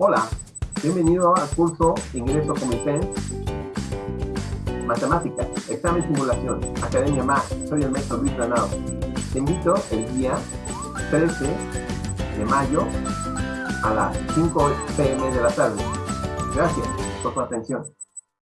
Hola, bienvenido al curso Ingreso Comité Matemáticas, Examen Simulación, Academia Más. Soy el maestro Luis Granado. Te invito el día 13 de mayo a las 5 pm de la tarde. Gracias por su atención.